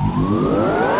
Música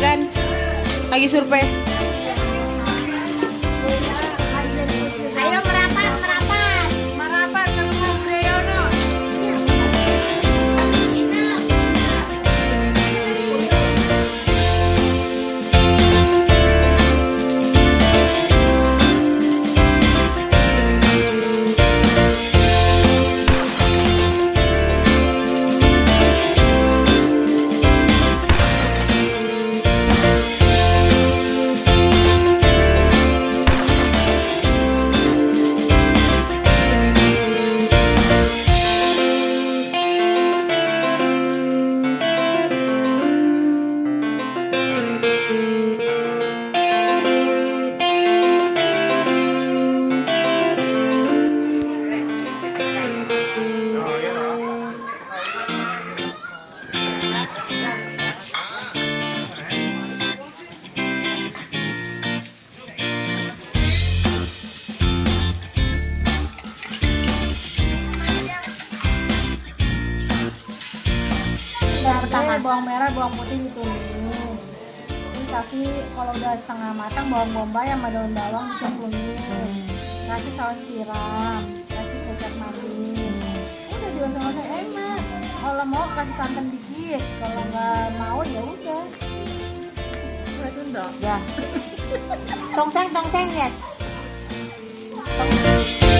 juragan lagi survei pertama bawang merah bawang putih ditumis ini tapi kalau udah setengah matang bawang bombay sama daun bawang dicemplungin kasih saus tiram kasih kecap manis. Udah juga sama saya enak. Kalau mau kasih santan dikit kalau nggak mau ya udah. Udah Sunda? Ya. Tongseng, tongseng, yes. Tong-